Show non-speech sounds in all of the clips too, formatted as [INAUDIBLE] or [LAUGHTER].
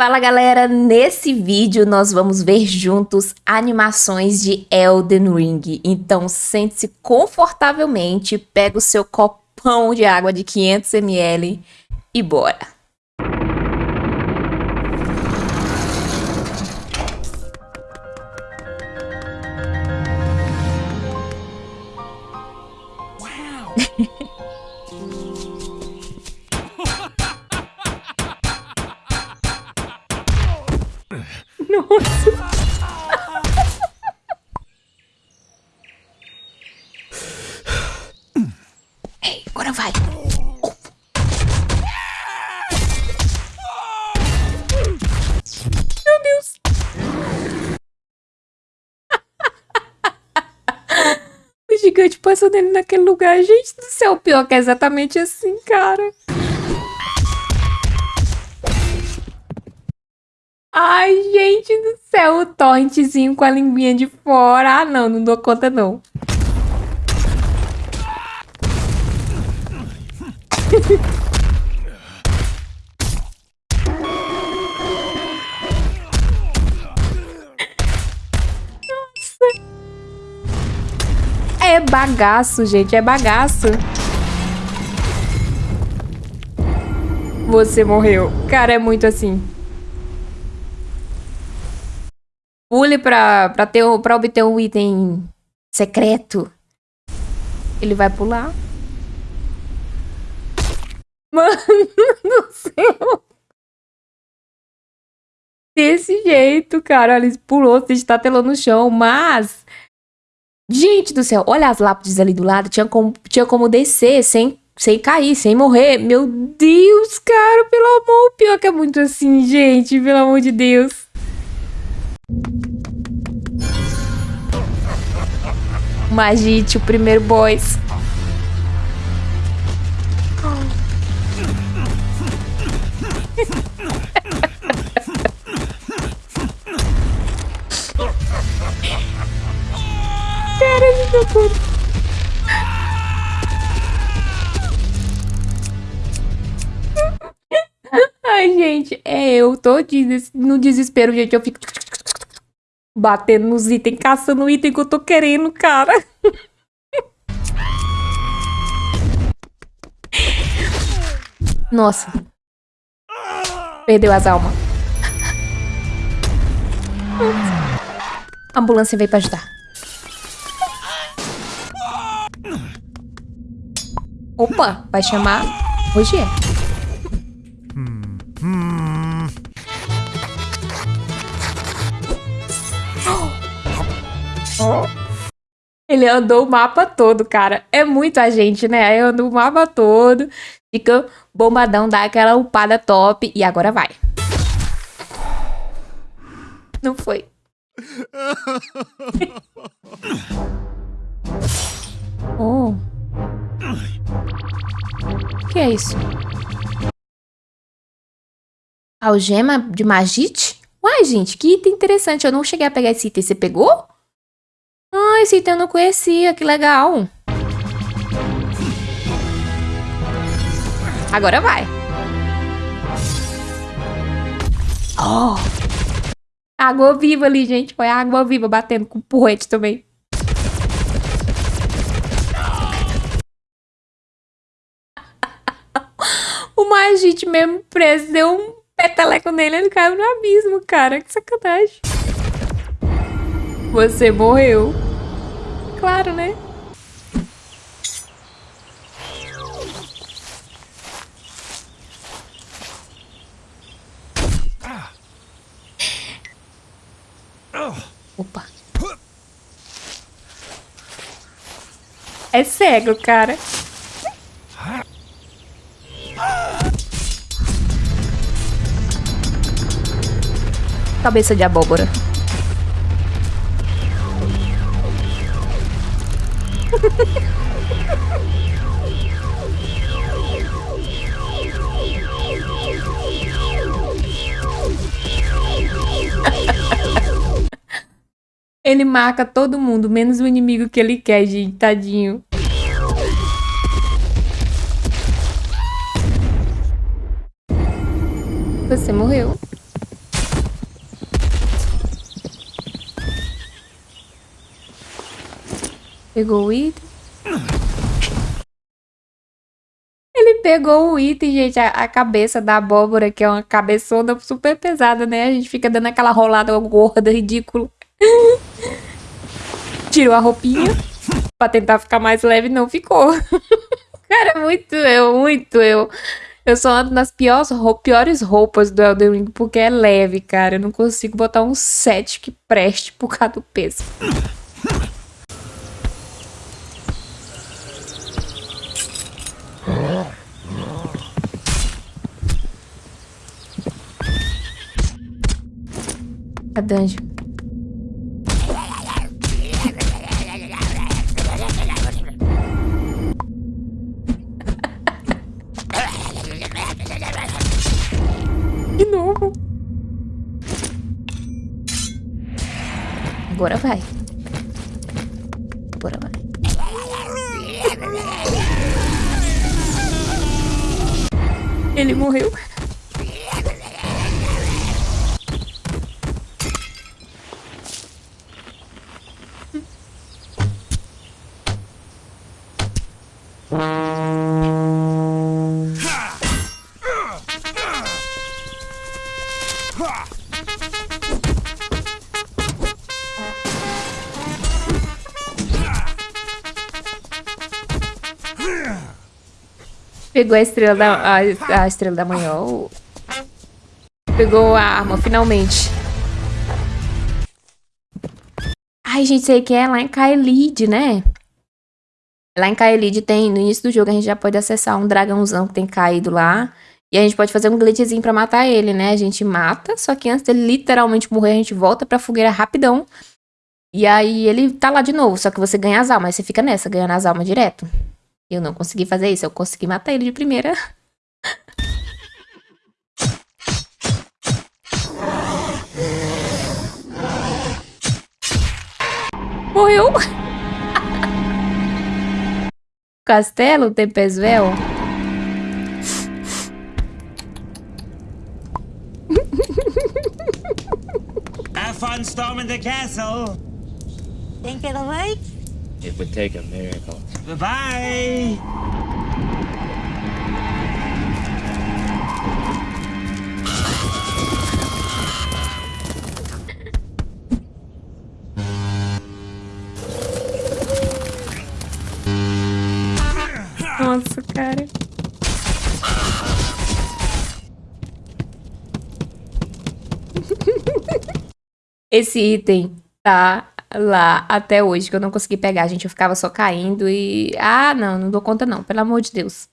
Fala galera, nesse vídeo nós vamos ver juntos animações de Elden Ring. Então sente-se confortavelmente, pega o seu copão de água de 500ml e bora! Nossa. Ei, agora vai. Meu Deus. [LAUGHS] o gigante passou dele naquele lugar. Gente do céu, pior que é exatamente assim, cara. Ai, gente do céu, o torrentezinho com a linguinha de fora. Ah, não, não dou conta, não. Nossa. [LAUGHS] É bagaço, gente, é bagaço. Você morreu. Cara, é muito assim. Pule pra, pra, ter, pra obter um item secreto. Ele vai pular. Mano [LAUGHS] do céu. Desse jeito, cara. Ele pulou, se estatelou no chão, mas... Gente do céu, olha as lápides ali do lado. Tinha como, tinha como descer sem, sem cair, sem morrer. Meu Deus, cara, pelo amor. Pior que é muito assim, gente. Pelo amor de Deus. Magite, o primeiro boss. Cara, me deu tudo. Ai, gente, é eu tô no desespero, gente. Eu fico batendo nos itens, caçando o item que eu tô querendo, cara. Nossa. Perdeu as almas. A ambulância veio pra ajudar. Opa, vai chamar. Hum, Ele andou o mapa todo, cara. É muita gente, né? Aí andou o mapa todo. Fica bombadão, dá aquela upada top. E agora vai. Não foi. [LAUGHS] oh. O que é isso? Algema de Magite? Uai, gente, que item interessante. Eu não cheguei a pegar esse item. Você pegou? Ah, esse item eu não conhecia, que legal. Agora vai. Oh. Água viva ali, gente. Foi água viva batendo com o porrete também. [LAUGHS] o Magite mesmo preso deu um peteleco nele, ele caiu no abismo, cara. Que sacanagem. Você morreu. Claro, né? Opa. É cego, cara. Cabeça de abóbora. Ele marca todo mundo, menos o inimigo que ele quer, gente. Tadinho. Você morreu. Pegou o item. Ele pegou o item, gente. A, a, cabeça da abóbora, que é uma cabeçona super pesada, né? A gente fica dando aquela rolada gorda, ridícula. [LAUGHS] Tirou a roupinha pra tentar ficar mais leve, não ficou. [LAUGHS] Cara, muito eu, muito eu. Eu só ando nas piores, piores roupas do Elden Ring porque é leve, cara. Eu não consigo botar um set que preste por causa do peso. A dungeon. De novo. Agora vai. Agora vai. Ele morreu. Pegou a estrela da, a, a estrela da manhã. Pegou a arma, finalmente. Ai, gente, sei que é lá em Kaelid, né? Lá em Kaelid tem, no início do jogo, a gente já pode acessar um dragãozão que tem caído lá. E a gente pode fazer um glitchzinho pra matar ele, né? A gente mata, só que antes dele literalmente morrer, a gente volta pra fogueira rapidão. E aí ele tá lá de novo, só que você ganha as almas. Aí você fica nessa, ganhando as almas direto. Eu não consegui fazer isso, eu consegui matar ele de primeira. Morreu! Castelo Tempesvel? Have fun storming the castle! Think it'll work? It would take a miracle. Bye-bye! Nossa, cara. Esse item tá lá até hoje, que eu não consegui pegar, gente. Eu ficava só caindo e... Ah, não, não dou conta não, pelo amor de Deus.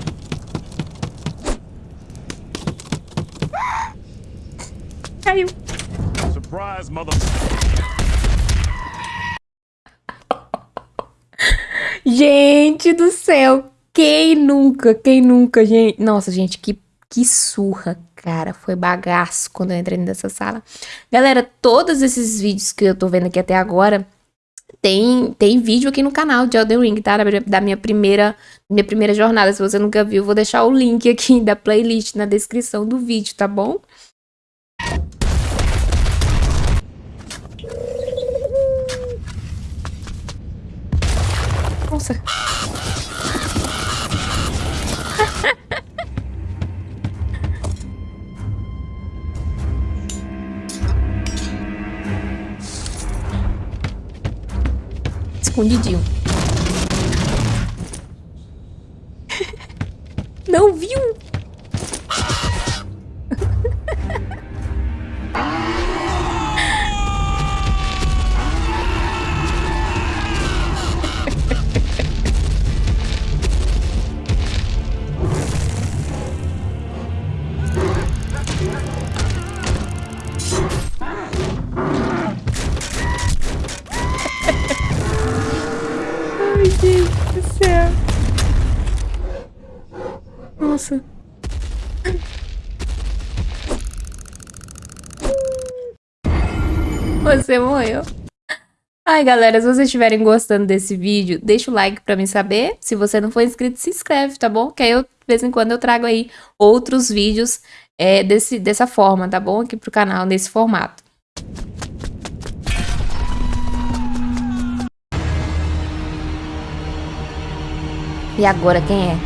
[GASPS] Caiu. Surprise, mother... [LAUGHS] gente do céu, quem nunca, quem nunca, gente... Nossa, gente, que, que surra, Cara, foi bagaço quando eu entrei nessa sala. Galera, todos esses vídeos que eu tô vendo aqui até agora, tem, tem vídeo aqui no canal de Elden Ring, tá? Da minha primeira, minha primeira jornada. Se você nunca viu, vou deixar o link aqui [LAUGHS] da playlist na descrição do vídeo, tá bom? Nossa. Escondidinho. [LAUGHS] Não viu? Nossa. Você morreu. Ai, galera, se vocês estiverem gostando desse vídeo, deixa o like pra mim saber. Se você não for inscrito, se inscreve, tá bom? Que aí eu, de vez em quando, eu trago aí outros vídeos é, desse, dessa forma, tá bom? Aqui pro canal, nesse formato. E agora quem é?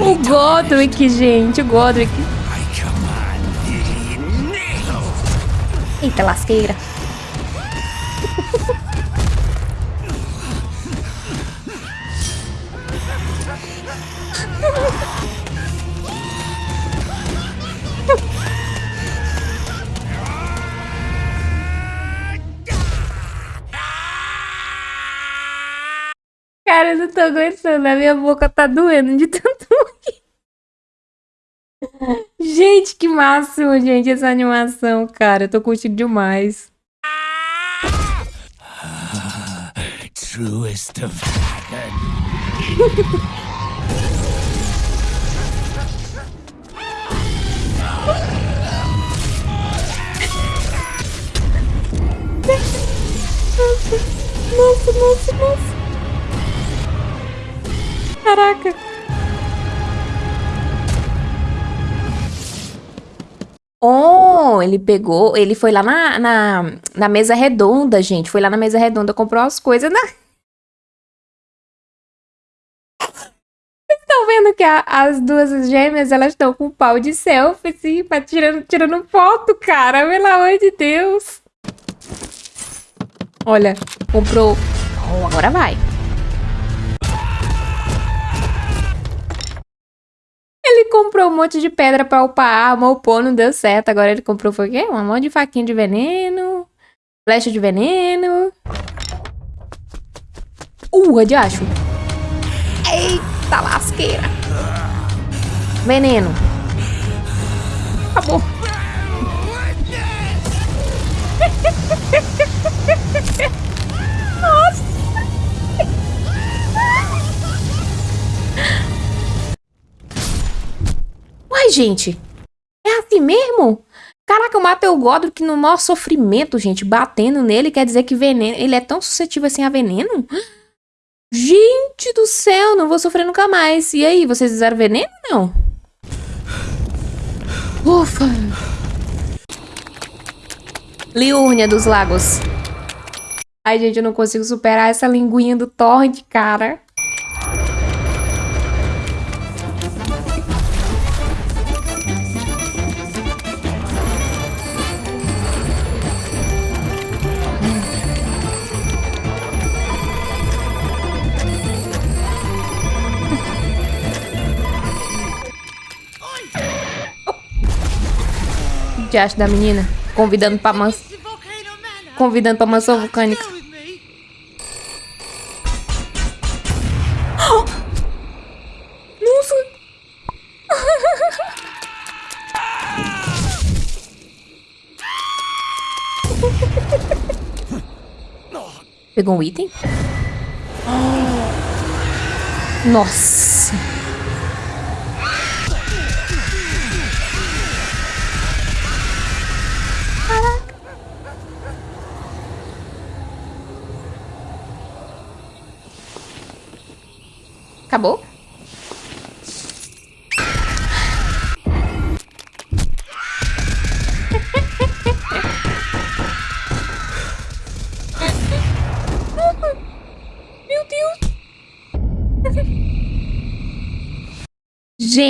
O Godric, gente, o Godric. Eita lasqueira. Tô aguentando. A minha boca tá doendo de tanto rir. [LAUGHS] Gente, que máximo, gente, essa animação, cara. Eu tô curtindo demais. Truest of Nossa, nossa, nossa. Caraca. Oh, ele pegou, ele foi lá na, na, na mesa redonda, gente. Foi lá na mesa redonda, comprou as coisas na... Estão vendo que a- as duas gêmeas, elas estão com pau de selfie, assim, pra tirando, tirando foto, cara. Pelo amor de Deus. Olha, comprou... Oh, agora vai. Ele comprou um monte de pedra pra upar a arma, upou, não deu certo. Agora ele comprou foi o quê? Um monte de faquinha de veneno, flecha de veneno. Uh, de acho. Eita lasqueira. Veneno. Acabou. [LAUGHS] Uai, gente. É assim mesmo? Caraca, eu matei o Godric no maior sofrimento, gente. Batendo nele quer dizer que veneno. Ele é tão suscetível assim a veneno? Gente do céu, não vou sofrer nunca mais. E aí, vocês usaram veneno não? Ufa. Liurnia dos Lagos. Ai, gente, eu não consigo superar essa linguinha do Torrent, cara. O que acha da menina? Convidando pra mansão. Convidando pra mansão vulcânica. Nossa! Pegou um item? Nossa!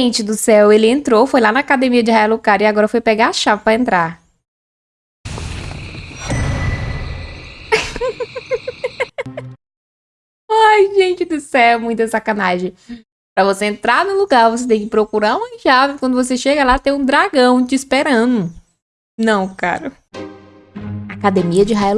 Gente do céu, ele entrou, foi lá na academia de Raelucar e agora foi pegar a chave pra entrar. [LAUGHS] Ai, gente do céu, muita sacanagem. Pra você entrar no lugar, você tem que procurar uma chave. Quando você chega lá, tem um dragão te esperando. Não, cara. Academia de Raia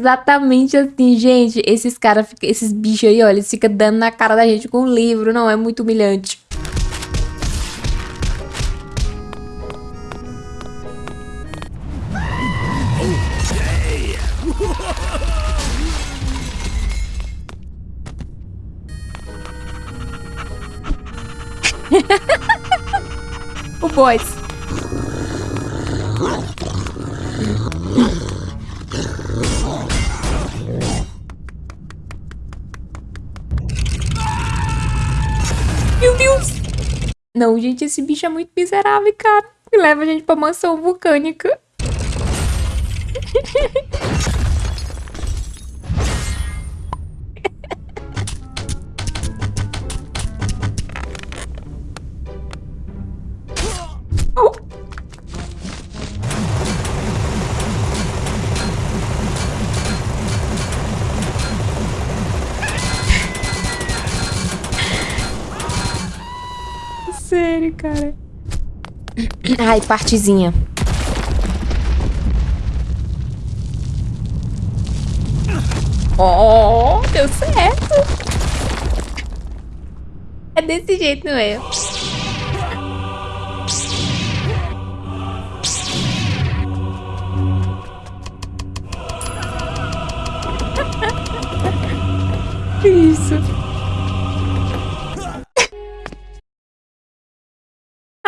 exatamente assim, gente. Esses caras, esses bichos aí, olha, eles ficam dando na cara da gente com o um livro. Não, é muito humilhante. [LAUGHS] o boys. Não, gente, esse bicho é muito miserável, cara. E leva a gente pra mansão vulcânica. [LAUGHS] Ai, partezinha. Oh, deu certo. É desse jeito, não é?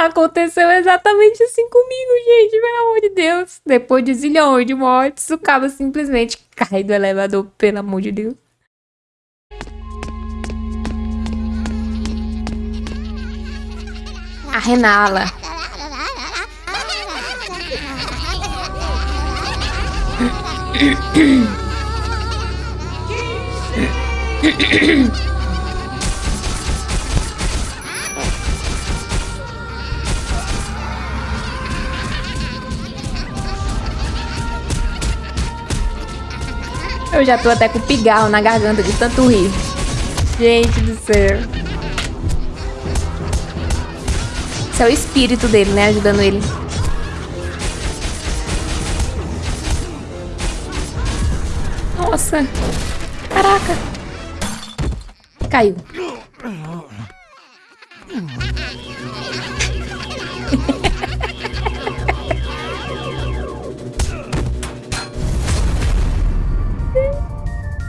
Aconteceu exatamente assim comigo, gente. Pelo amor de Deus. Depois de zilhões de mortes, o cabo simplesmente cai do elevador, pelo amor de Deus. A Renala. Eu já tô até com pigarro na garganta de tanto rir. Gente do céu. Esse é o espírito dele, né? Ajudando ele. Nossa. Caraca. Caiu.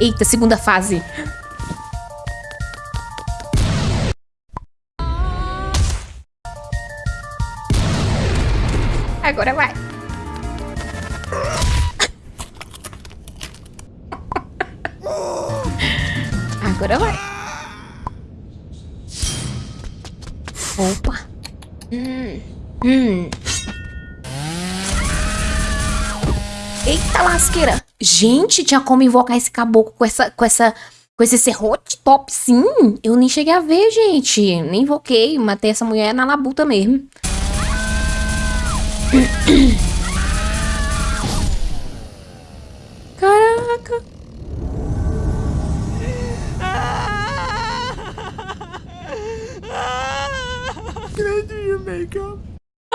Eita, segunda fase. Agora vai. Agora vai. Opa. Hum. Hum. Eita lasqueira. Gente, tinha como invocar esse caboclo com essa, com essa, com esse serrote top, sim. Eu nem cheguei a ver, gente. Nem invoquei, matei essa mulher na labuta mesmo. [COUGHS] Caraca.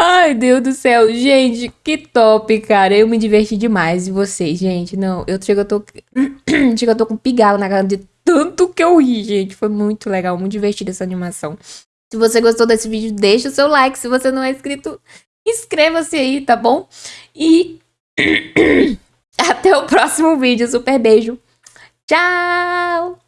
Ai, Deus do céu. Gente, que top, cara. Eu me diverti demais. E vocês, gente? Não, eu chego, eu tô... [CLEARS THROAT] chego, eu tô com pigarro na cara de tanto que eu ri, gente. Foi muito legal, muito divertida essa animação. Se você gostou desse vídeo, deixa o seu like. Se você não é inscrito, inscreva-se aí, tá bom? E [CLEARS THROAT] até o próximo vídeo. Super beijo. Tchau!